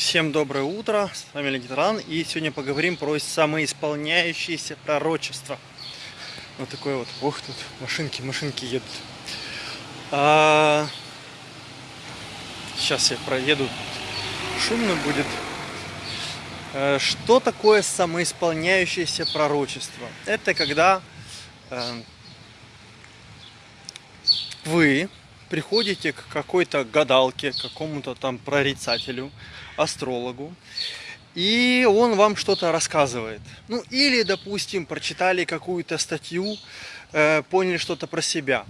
Всем доброе утро, с вами Леонид Ран, и сегодня поговорим про самоисполняющиеся пророчества. Вот такое вот, ох, тут машинки, машинки едут. А... Сейчас я проеду, шумно будет. А, что такое самоисполняющееся пророчество? Это когда а... вы приходите к какой-то гадалке, к какому-то там прорицателю, астрологу, и он вам что-то рассказывает. Ну, или, допустим, прочитали какую-то статью, э, поняли что-то про себя.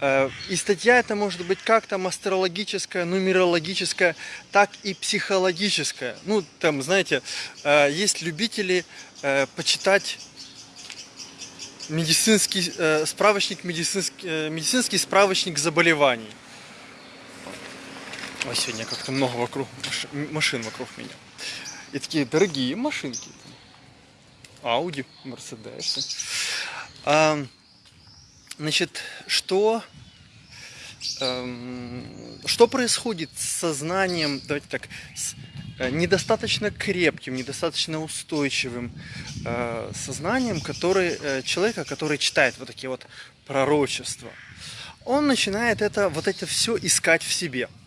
Э, и статья это может быть как там астрологическая, нумерологическая, так и психологическая. Ну, там, знаете, э, есть любители э, почитать медицинский э, справочник, медицинский, э, медицинский справочник заболеваний. Ой, сегодня как-то много вокруг машин вокруг меня. И такие дорогие машинки. Ауди, Мерседесы. А, значит, что, что происходит с сознанием, давайте так, с Э, недостаточно крепким, недостаточно устойчивым э, сознанием который, э, человека, который читает вот такие вот пророчества. Он начинает это, вот это все искать в себе –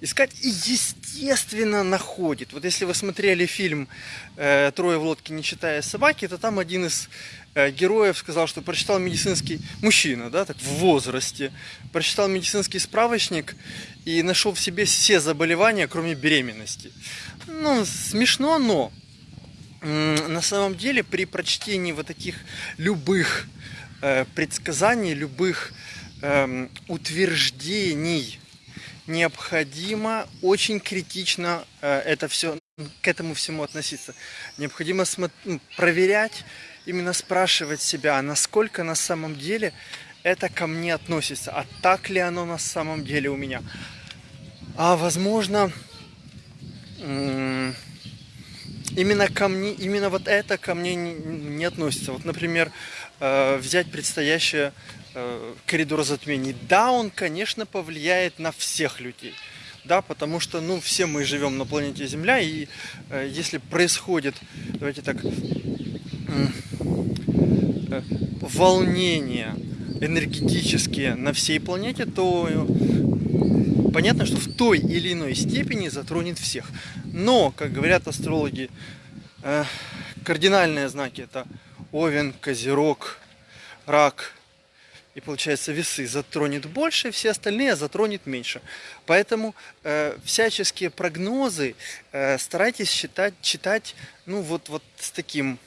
искать и естественно находит. Вот если вы смотрели фильм э, «Трое в лодке, не читая собаки», то там один из э, героев сказал, что прочитал медицинский мужчина, да, так в возрасте, прочитал медицинский справочник и нашел в себе все заболевания, кроме беременности. Ну, смешно, но на самом деле при прочтении вот таких любых э, предсказаний, любых э, утверждений необходимо очень критично э, это все, к этому всему относиться. Необходимо ну, проверять, именно спрашивать себя, насколько на самом деле это ко мне относится, а так ли оно на самом деле у меня. А возможно, именно ко мне, именно вот это ко мне не, относится. Вот, например, э, взять предстоящее коридор затмений. Да, он, конечно, повлияет на всех людей. Да, потому что, ну, все мы живем на планете Земля, и э, если происходит, давайте так, э, волнения энергетические на всей планете, то э, понятно, что в той или иной степени затронет всех. Но, как говорят астрологи, э, кардинальные знаки это Овен, Козерог, Рак, и получается весы затронет больше, все остальные затронет меньше. Поэтому э, всяческие прогнозы э, старайтесь считать, читать ну вот, вот с таким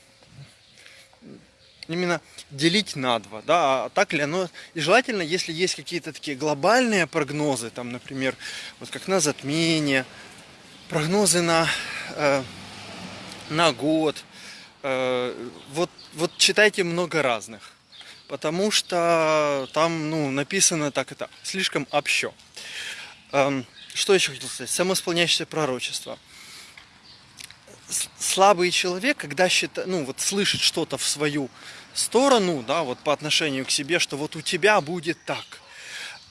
именно делить на два, да, а так ли оно, и желательно, если есть какие-то такие глобальные прогнозы, там, например, вот как на затмение, прогнозы на, э, на год, э, вот, вот читайте много разных потому что там ну, написано так это слишком общо. Эм, что еще хотел сказать? Самоисполняющееся пророчество. Слабый человек, когда считает, ну, вот слышит что-то в свою сторону, да, вот по отношению к себе, что вот у тебя будет так,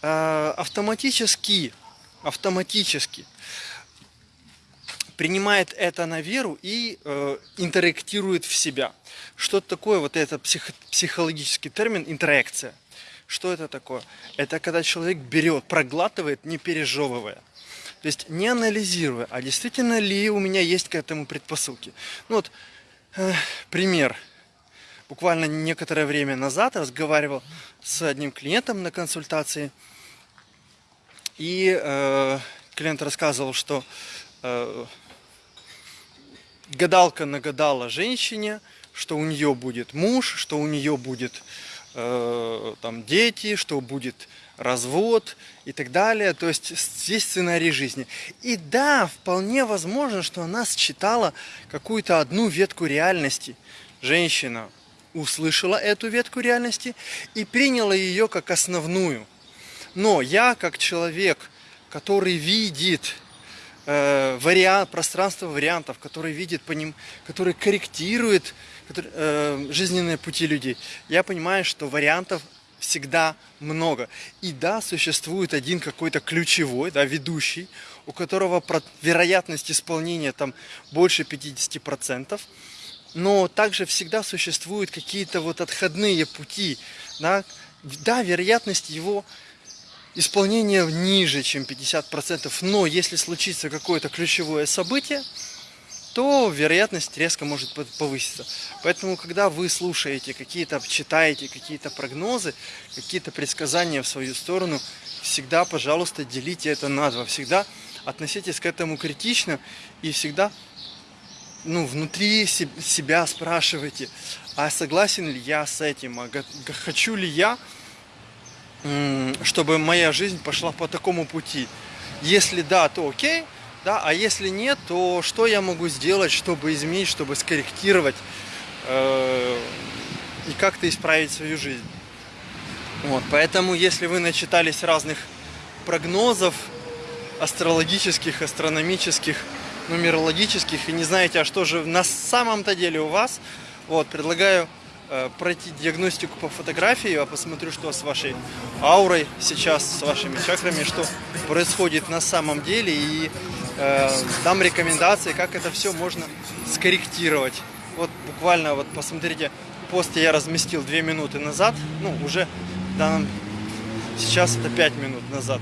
э, автоматически, автоматически принимает это на веру и э, интерактирует в себя. Что такое вот это псих, психологический термин интеракция? Что это такое? Это когда человек берет, проглатывает, не пережевывая. То есть не анализируя, а действительно ли у меня есть к этому предпосылки. Ну вот, э, пример. Буквально некоторое время назад разговаривал с одним клиентом на консультации. И э, клиент рассказывал, что э, гадалка нагадала женщине, что у нее будет муж, что у нее будет э, там дети, что будет развод и так далее. То есть здесь сценарий жизни. И да, вполне возможно, что она считала какую-то одну ветку реальности. Женщина услышала эту ветку реальности и приняла ее как основную. Но я, как человек, который видит э, вариант, пространство вариантов, который видит по ним, который корректирует который, э, жизненные пути людей. Я понимаю, что вариантов всегда много. И да, существует один какой-то ключевой, да, ведущий, у которого вероятность исполнения там больше 50%, но также всегда существуют какие-то вот отходные пути, да, да, вероятность его исполнения ниже, чем 50%, но если случится какое-то ключевое событие, то вероятность резко может по- повыситься. Поэтому, когда вы слушаете какие-то, читаете какие-то прогнозы, какие-то предсказания в свою сторону, всегда, пожалуйста, делите это на два. Всегда относитесь к этому критично и всегда ну, внутри се- себя спрашивайте, а согласен ли я с этим, а хочу ли я, чтобы моя жизнь пошла по такому пути. Если да, то окей, да, а если нет, то что я могу сделать, чтобы изменить, чтобы скорректировать э, и как-то исправить свою жизнь. Вот, поэтому, если вы начитались разных прогнозов астрологических, астрономических, нумерологических и не знаете, а что же на самом-то деле у вас, вот, предлагаю пройти диагностику по фотографии, я посмотрю, что с вашей аурой сейчас, с вашими чакрами, что происходит на самом деле, и э, дам рекомендации, как это все можно скорректировать. Вот буквально, вот посмотрите, пост я разместил 2 минуты назад, ну, уже данном, сейчас это 5 минут назад.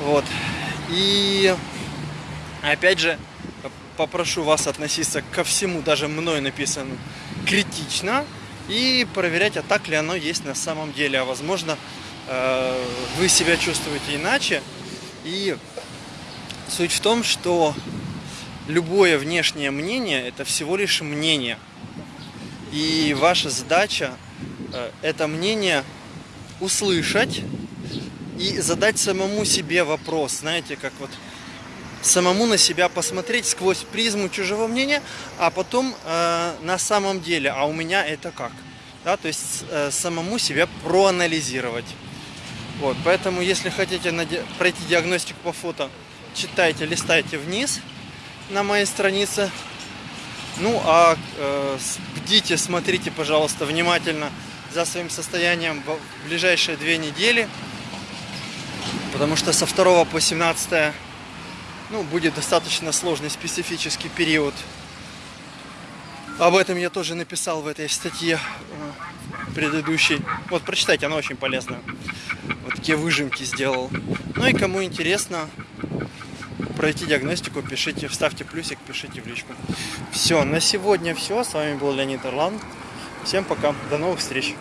Вот. И опять же, попрошу вас относиться ко всему, даже мной написанному, критично и проверять, а так ли оно есть на самом деле. А возможно, э, вы себя чувствуете иначе. И суть в том, что любое внешнее мнение это всего лишь мнение. И ваша задача э, это мнение услышать и задать самому себе вопрос, знаете, как вот самому на себя посмотреть сквозь призму чужого мнения, а потом э, на самом деле, а у меня это как? Да, то есть э, самому себя проанализировать. Вот, поэтому, если хотите пройти диагностику по фото, читайте, листайте вниз на моей странице. Ну, а э, бдите, смотрите, пожалуйста, внимательно за своим состоянием в ближайшие две недели. Потому что со 2 по 17 ну, будет достаточно сложный специфический период. Об этом я тоже написал в этой статье э, предыдущей. Вот, прочитайте, она очень полезная. Вот такие выжимки сделал. Ну и кому интересно пройти диагностику, пишите, вставьте плюсик, пишите в личку. Все, на сегодня все. С вами был Леонид Орлан. Всем пока, до новых встреч.